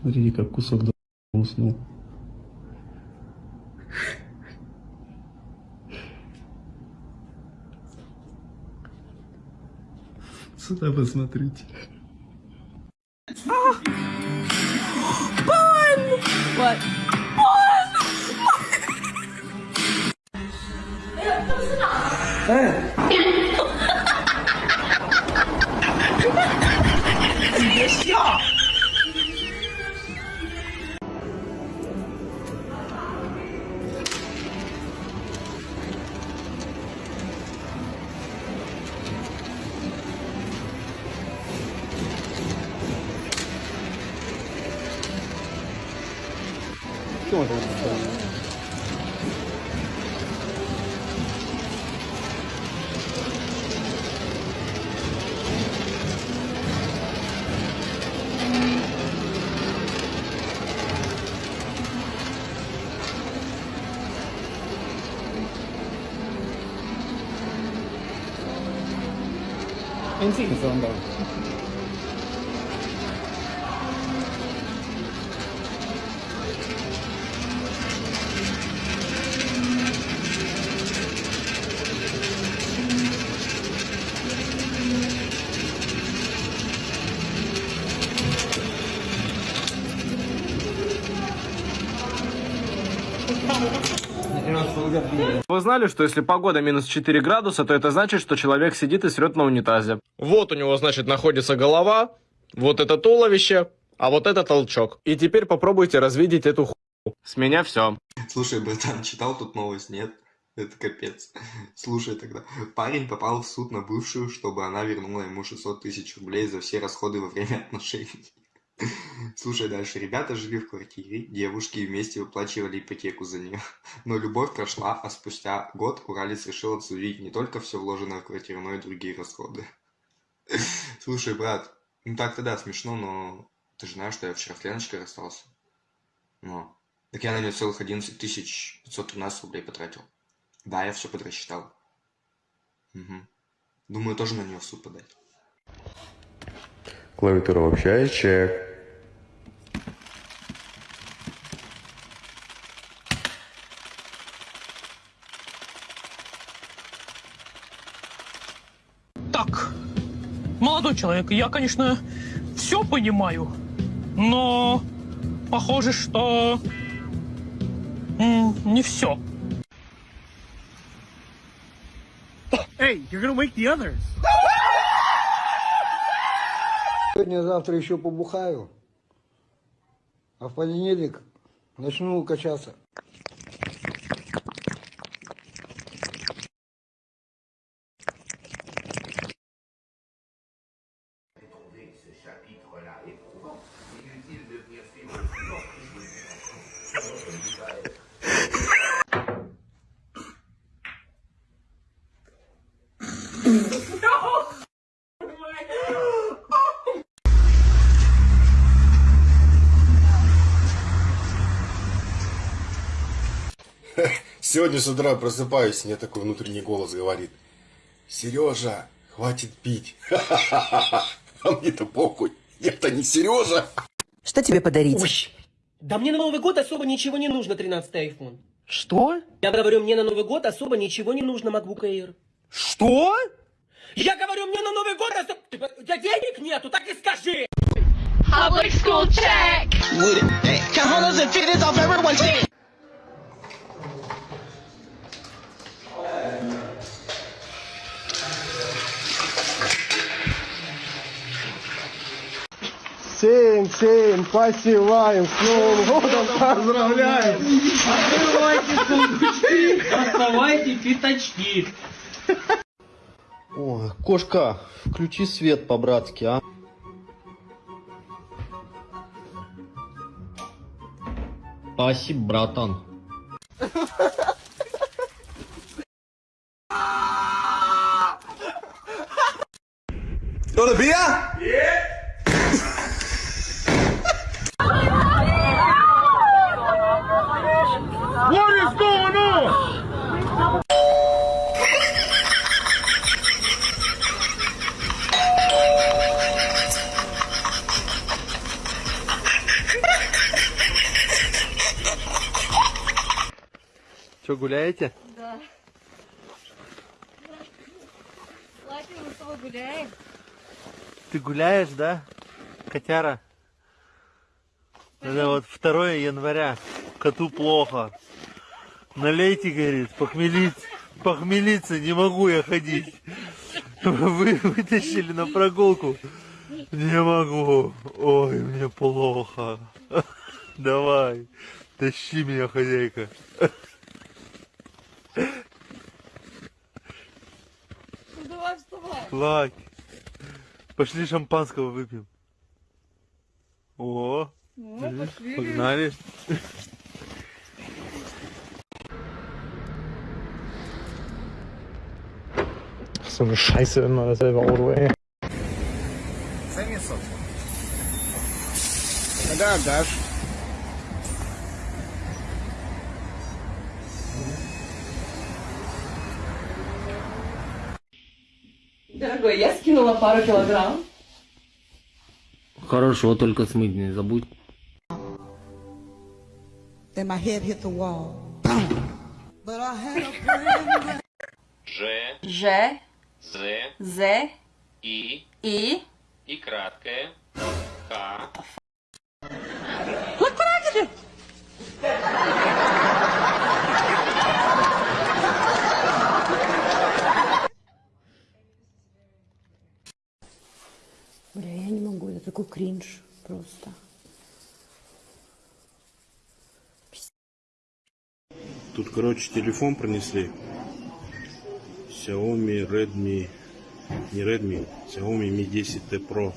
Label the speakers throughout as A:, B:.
A: Смотрите, как кусок уснул. Сюда посмотрите.
B: What? 동안 되겠네.
C: 엔진 있어 한다 Вы знали, что если погода минус 4 градуса, то это значит, что человек сидит и срет на унитазе? Вот у него, значит, находится голова, вот это туловище, а вот это толчок. И теперь попробуйте развидеть эту ху. С меня все.
D: Слушай, братан, читал тут новость, нет? Это капец. Слушай тогда. Парень попал в суд на бывшую, чтобы она вернула ему 600 тысяч рублей за все расходы во время отношений. Слушай дальше. Ребята жили в квартире, девушки вместе выплачивали ипотеку за нее. Но любовь прошла, а спустя год Уралец решил отсудить не только все вложенное в квартиру, но и другие расходы. Слушай, брат, ну так-то да, смешно, но ты же знаешь, что я вчера с Леночкой расстался. Ну, так я на нее целых 11 тысяч 513 рублей потратил. Да, я все подрасчитал. Угу. Думаю, тоже на нее в суд подать.
E: Клавиатура вообще чек.
F: Так, молодой человек, я, конечно, все понимаю, но похоже, что не все.
G: Hey, you're gonna wake the others.
H: Сегодня-завтра еще побухаю, а в понедельник начну качаться.
E: Сегодня с утра просыпаюсь, мне такой внутренний голос говорит. Сережа, хватит пить. А мне-то похуй. Я-то не Сережа.
B: Что тебе подарить?
I: Ой, да мне на Новый год особо ничего не нужно, 13-й iPhone.
F: Что?
I: Я говорю, мне на Новый год особо ничего не нужно, MacBook Air.
F: Что?
I: Я говорю, мне на Новый год особо... У тебя денег нету, так и скажи!
J: Public school check. Off everyone's.
G: Семь, семь, посеваем, с Новым годом поздравляем!
I: Доставайте пятачки!
K: О, кошка, включи свет по-братски, а? Спасибо, братан.
E: Got a beer?
G: What
L: Что, гуляете?
M: Да. Лапи, мы с тобой гуляем.
L: Ты гуляешь, да, котяра? Это вот 2 января. Коту плохо. Налейте, говорит, похмелиться. Похмелиться не могу я ходить. Вы вытащили на прогулку. Не могу. Ой, мне плохо. Давай, тащи меня, хозяйка.
M: Ну давай вставай.
L: Лак. Пошли шампанского выпьем. О,
M: Ну, пошли.
L: погнали.
C: So eine Scheiße immer dasselbe Auto, ey.
G: Когда отдашь?
B: Дорогой, я скинула пару килограмм.
K: Хорошо, только смыть не забудь.
B: Then my head hit the wall.
I: Ж,
B: Ж,
I: З,
B: З,
I: И,
B: И.
I: И краткое, К.
B: Бля, я не могу, это такой кринж просто.
A: Тут, короче, телефон принесли. Xiaomi Redmi, не Redmi, Xiaomi Mi 10T Pro.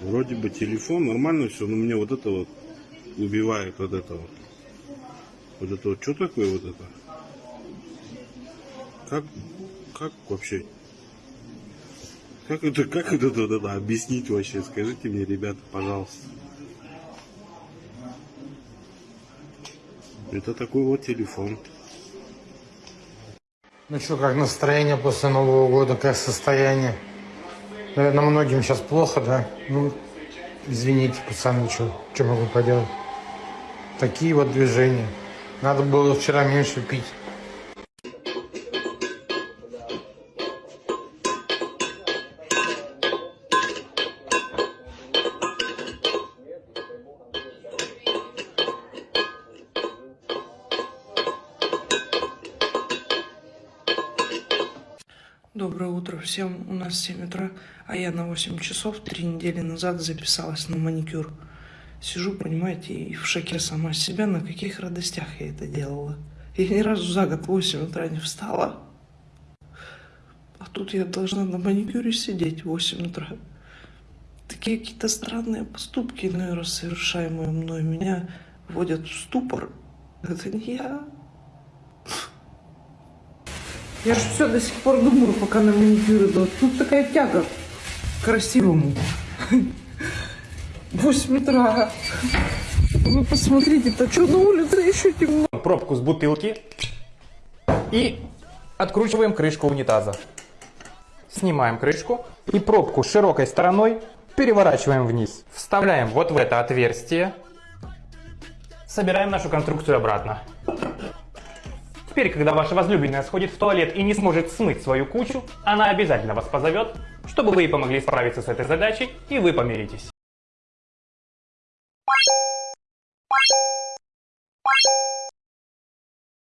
A: Вроде бы телефон, нормально все, но мне вот это вот убивает вот это вот. Вот это вот, что такое вот это? Как, как вообще? Как это, как это, это объяснить вообще? Скажите мне, ребята, пожалуйста. Это такой вот телефон.
G: Ну что, как настроение после Нового года, как состояние? Наверное, многим сейчас плохо, да? Ну, извините, пацаны, что, что могу поделать? Такие вот движения. Надо было вчера меньше пить.
F: Утро всем. У нас 7 утра, а я на 8 часов три недели назад записалась на маникюр. Сижу, понимаете, и в шоке сама себя, на каких радостях я это делала. Я ни разу за год в 8 утра не встала. А тут я должна на маникюре сидеть в 8 утра. Такие какие-то странные поступки, иной раз совершаемые мной, меня вводят в ступор. Это не я. Я же все до сих пор думаю, пока на маникюр иду. Тут такая тяга к красивому. 8 утра. Вы посмотрите, то что на улице еще темно.
N: Пробку с бутылки и откручиваем крышку унитаза. Снимаем крышку и пробку широкой стороной переворачиваем вниз. Вставляем вот в это отверстие. Собираем нашу конструкцию обратно. Теперь, когда ваша возлюбленная сходит в туалет и не сможет смыть свою кучу, она обязательно вас позовет, чтобы вы ей помогли справиться с этой задачей, и вы помиритесь.